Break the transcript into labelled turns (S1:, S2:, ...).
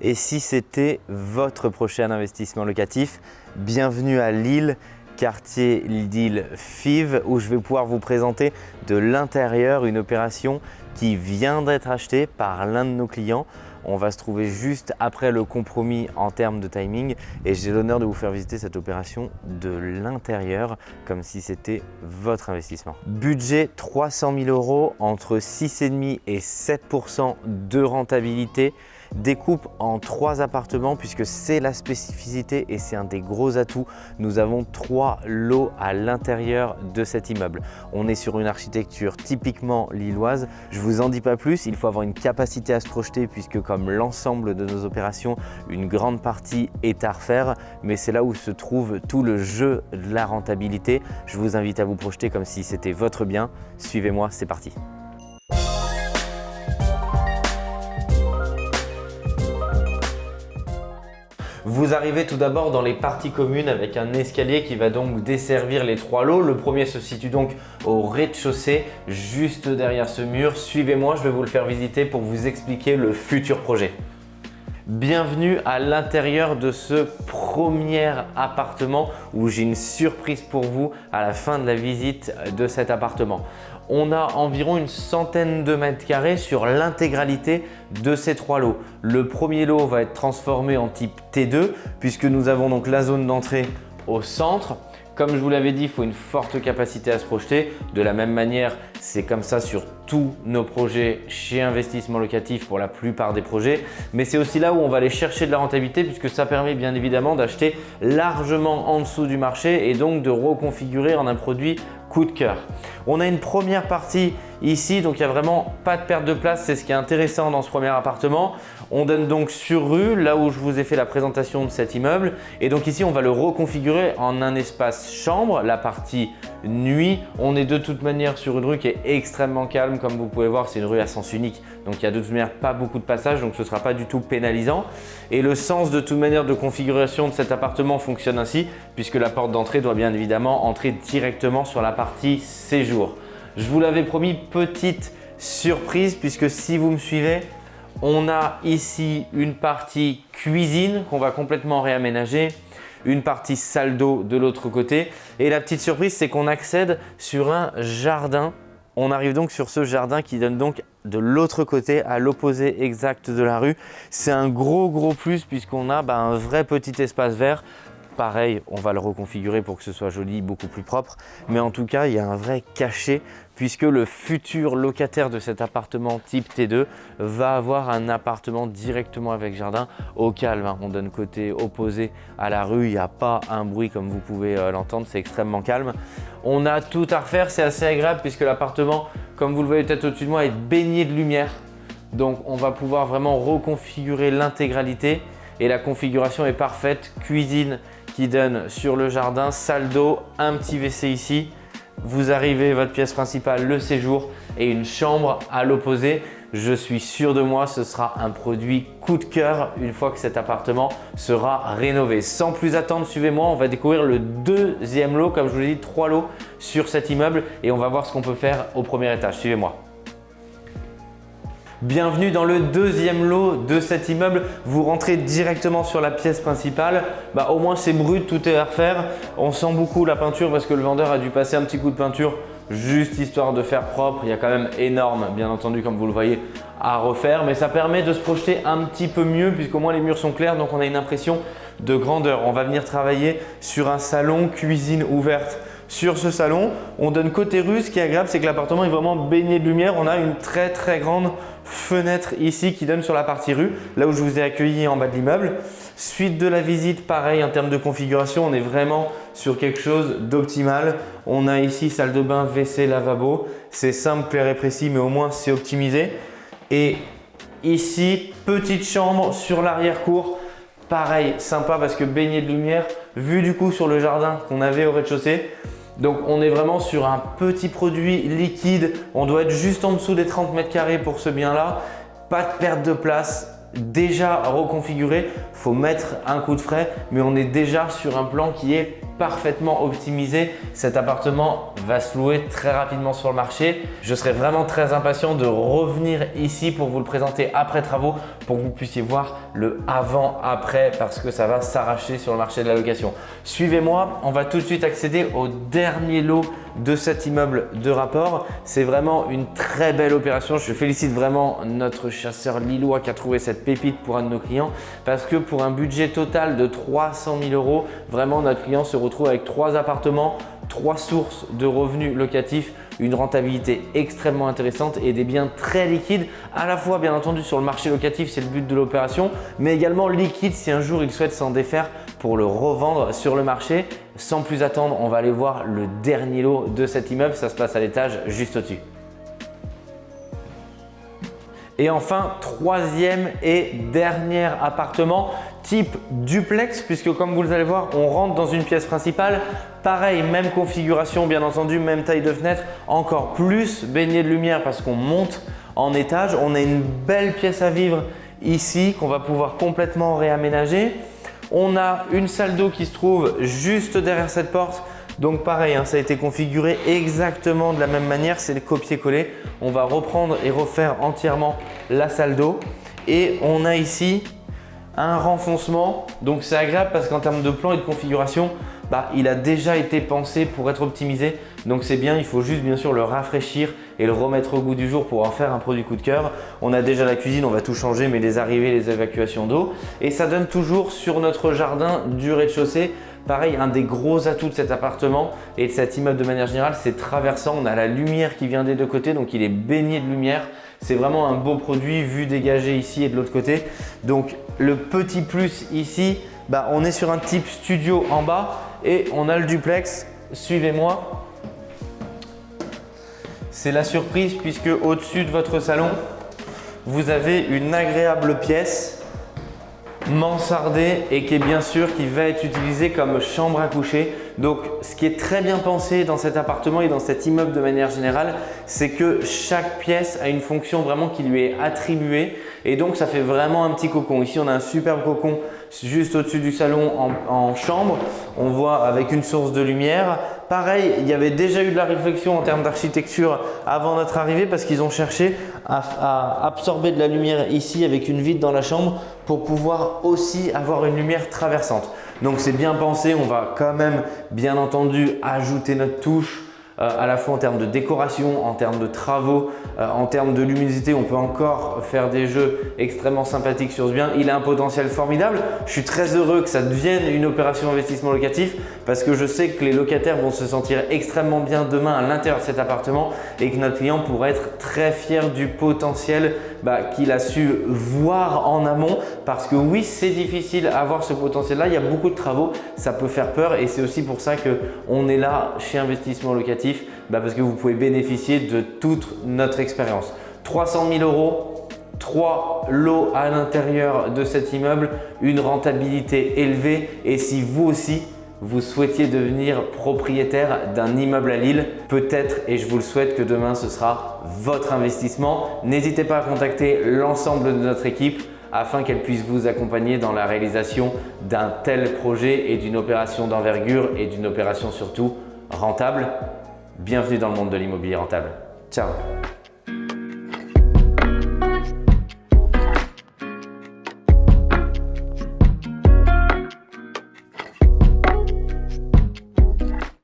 S1: et si c'était votre prochain investissement locatif. Bienvenue à Lille, quartier d'Île Fives où je vais pouvoir vous présenter de l'intérieur une opération qui vient d'être achetée par l'un de nos clients. On va se trouver juste après le compromis en termes de timing et j'ai l'honneur de vous faire visiter cette opération de l'intérieur comme si c'était votre investissement. Budget 300 000 euros entre 6,5 et 7% de rentabilité découpe en trois appartements puisque c'est la spécificité et c'est un des gros atouts. Nous avons trois lots à l'intérieur de cet immeuble. On est sur une architecture typiquement lilloise. Je vous en dis pas plus, il faut avoir une capacité à se projeter puisque comme l'ensemble de nos opérations, une grande partie est à refaire, mais c'est là où se trouve tout le jeu de la rentabilité. Je vous invite à vous projeter comme si c'était votre bien. Suivez-moi, c'est parti. Vous arrivez tout d'abord dans les parties communes avec un escalier qui va donc desservir les trois lots. Le premier se situe donc au rez-de-chaussée, juste derrière ce mur. Suivez-moi, je vais vous le faire visiter pour vous expliquer le futur projet. Bienvenue à l'intérieur de ce premier appartement où j'ai une surprise pour vous à la fin de la visite de cet appartement on a environ une centaine de mètres carrés sur l'intégralité de ces trois lots. Le premier lot va être transformé en type T2 puisque nous avons donc la zone d'entrée au centre. Comme je vous l'avais dit, il faut une forte capacité à se projeter. De la même manière, c'est comme ça sur tous nos projets chez Investissement Locatif pour la plupart des projets. Mais c'est aussi là où on va aller chercher de la rentabilité puisque ça permet bien évidemment d'acheter largement en dessous du marché et donc de reconfigurer en un produit coup de cœur. On a une première partie ici, donc il n'y a vraiment pas de perte de place, c'est ce qui est intéressant dans ce premier appartement. On donne donc sur rue, là où je vous ai fait la présentation de cet immeuble. Et donc ici, on va le reconfigurer en un espace chambre, la partie nuit. On est de toute manière sur une rue qui est extrêmement calme. Comme vous pouvez voir, c'est une rue à sens unique. Donc il n'y a de toute manière pas beaucoup de passages, donc ce ne sera pas du tout pénalisant. Et le sens de toute manière de configuration de cet appartement fonctionne ainsi, puisque la porte d'entrée doit bien évidemment entrer directement sur la partie séjour. Je vous l'avais promis, petite surprise, puisque si vous me suivez, on a ici une partie cuisine qu'on va complètement réaménager, une partie salle d'eau de l'autre côté. Et la petite surprise, c'est qu'on accède sur un jardin. On arrive donc sur ce jardin qui donne donc de l'autre côté, à l'opposé exact de la rue. C'est un gros gros plus puisqu'on a bah, un vrai petit espace vert Pareil, on va le reconfigurer pour que ce soit joli, beaucoup plus propre. Mais en tout cas, il y a un vrai cachet puisque le futur locataire de cet appartement type T2 va avoir un appartement directement avec jardin au calme. Hein. On donne côté opposé à la rue, il n'y a pas un bruit comme vous pouvez euh, l'entendre, c'est extrêmement calme. On a tout à refaire, c'est assez agréable puisque l'appartement, comme vous le voyez peut-être au-dessus de moi, est baigné de lumière. Donc on va pouvoir vraiment reconfigurer l'intégralité et la configuration est parfaite. Cuisine donne sur le jardin, salle d'eau, un petit WC ici. Vous arrivez votre pièce principale, le séjour et une chambre à l'opposé. Je suis sûr de moi, ce sera un produit coup de cœur une fois que cet appartement sera rénové. Sans plus attendre, suivez-moi, on va découvrir le deuxième lot, comme je vous l'ai dit, trois lots sur cet immeuble et on va voir ce qu'on peut faire au premier étage. Suivez-moi. Bienvenue dans le deuxième lot de cet immeuble. Vous rentrez directement sur la pièce principale. Bah, au moins c'est brut, tout est à refaire. On sent beaucoup la peinture parce que le vendeur a dû passer un petit coup de peinture juste histoire de faire propre. Il y a quand même énorme, bien entendu, comme vous le voyez, à refaire. Mais ça permet de se projeter un petit peu mieux puisqu'au moins les murs sont clairs. Donc on a une impression de grandeur. On va venir travailler sur un salon cuisine ouverte sur ce salon. On donne côté rue. Ce qui est agréable, c'est que l'appartement est vraiment baigné de lumière. On a une très très grande fenêtre ici qui donne sur la partie rue, là où je vous ai accueilli en bas de l'immeuble. Suite de la visite, pareil en termes de configuration, on est vraiment sur quelque chose d'optimal. On a ici salle de bain, WC, lavabo. C'est simple, clair et précis, mais au moins c'est optimisé. Et ici, petite chambre sur l'arrière-cour. Pareil, sympa parce que baigné de lumière, vu du coup sur le jardin qu'on avait au rez-de-chaussée. Donc on est vraiment sur un petit produit liquide. On doit être juste en dessous des 30 mètres carrés pour ce bien-là. Pas de perte de place, déjà reconfiguré. faut mettre un coup de frais, mais on est déjà sur un plan qui est parfaitement optimisé, cet appartement va se louer très rapidement sur le marché. Je serais vraiment très impatient de revenir ici pour vous le présenter après travaux pour que vous puissiez voir le avant-après parce que ça va s'arracher sur le marché de la location. Suivez-moi, on va tout de suite accéder au dernier lot de cet immeuble de rapport. C'est vraiment une très belle opération. Je félicite vraiment notre chasseur lillois qui a trouvé cette pépite pour un de nos clients parce que pour un budget total de 300 000 euros, vraiment notre client se retrouve avec trois appartements, trois sources de revenus locatifs, une rentabilité extrêmement intéressante et des biens très liquides, à la fois bien entendu sur le marché locatif, c'est le but de l'opération, mais également liquide si un jour il souhaite s'en défaire pour le revendre sur le marché. Sans plus attendre, on va aller voir le dernier lot de cet immeuble, ça se passe à l'étage juste au-dessus. Et enfin, troisième et dernier appartement type duplex puisque comme vous allez voir, on rentre dans une pièce principale. Pareil, même configuration bien entendu, même taille de fenêtre, encore plus baigné de lumière parce qu'on monte en étage. On a une belle pièce à vivre ici qu'on va pouvoir complètement réaménager. On a une salle d'eau qui se trouve juste derrière cette porte donc pareil, hein, ça a été configuré exactement de la même manière, c'est le copier-coller. On va reprendre et refaire entièrement la salle d'eau. Et on a ici un renfoncement. Donc c'est agréable parce qu'en termes de plan et de configuration, bah, il a déjà été pensé pour être optimisé. Donc c'est bien, il faut juste bien sûr le rafraîchir et le remettre au goût du jour pour en faire un produit coup de cœur. On a déjà la cuisine, on va tout changer, mais les arrivées, les évacuations d'eau. Et ça donne toujours sur notre jardin du rez-de-chaussée Pareil, un des gros atouts de cet appartement et de cet immeuble de manière générale, c'est traversant. On a la lumière qui vient des deux côtés, donc il est baigné de lumière. C'est vraiment un beau produit, vu dégagé ici et de l'autre côté. Donc le petit plus ici, bah, on est sur un type studio en bas et on a le duplex. Suivez-moi. C'est la surprise puisque au-dessus de votre salon, vous avez une agréable pièce mansardé et qui est bien sûr qui va être utilisé comme chambre à coucher. Donc ce qui est très bien pensé dans cet appartement et dans cet immeuble de manière générale, c'est que chaque pièce a une fonction vraiment qui lui est attribuée et donc ça fait vraiment un petit cocon. Ici on a un superbe cocon juste au-dessus du salon en, chambre. On voit avec une source de lumière. Pareil, il y avait déjà eu de la réflexion en termes d'architecture avant notre arrivée parce qu'ils ont cherché à, absorber de la lumière ici avec une vitre dans la chambre pour pouvoir aussi avoir une lumière traversante. Donc c'est bien pensé, on va quand même bien entendu ajouter notre touche à la fois en termes de décoration, en termes de travaux, euh, en termes de luminosité, on peut encore faire des jeux extrêmement sympathiques sur ce bien. Il a un potentiel formidable. Je suis très heureux que ça devienne une opération d'investissement locatif parce que je sais que les locataires vont se sentir extrêmement bien demain à l'intérieur de cet appartement et que notre client pourra être très fier du potentiel bah, qu'il a su voir en amont parce que oui, c'est difficile à avoir ce potentiel-là. Il y a beaucoup de travaux, ça peut faire peur et c'est aussi pour ça qu'on est là chez Investissement Bah, parce que vous pouvez bénéficier de toute notre expérience. 300 000 euros, 3 lots à l'intérieur de cet immeuble, une rentabilité élevée et si vous aussi vous souhaitiez devenir propriétaire d'un immeuble à Lille, peut-être et je vous le souhaite que demain ce sera votre investissement. N'hésitez pas à contacter l'ensemble de notre équipe afin qu'elle puisse vous accompagner dans la réalisation d'un tel projet et d'une opération d'envergure et d'une opération surtout rentable. Bienvenue dans le monde de l'immobilier rentable. Ciao